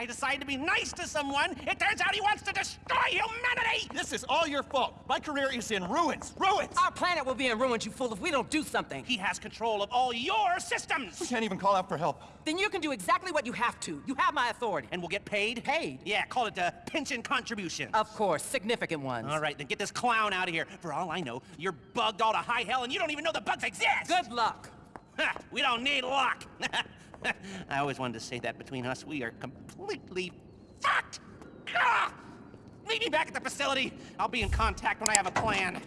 I decide to be nice to someone, it turns out he wants to destroy humanity! This is all your fault. My career is in ruins. Ruins! Our planet will be in ruins, you fool, if we don't do something. He has control of all your systems! We can't even call out for help. Then you can do exactly what you have to. You have my authority. And we'll get paid? Paid? Yeah, call it a pension contribution. Of course, significant ones. All right, then get this clown out of here. For all I know, you're bugged all to high hell and you don't even know the bugs exist! Good luck. We don't need luck. I always wanted to say that between us, we are completely fucked. Meet me back at the facility. I'll be in contact when I have a plan.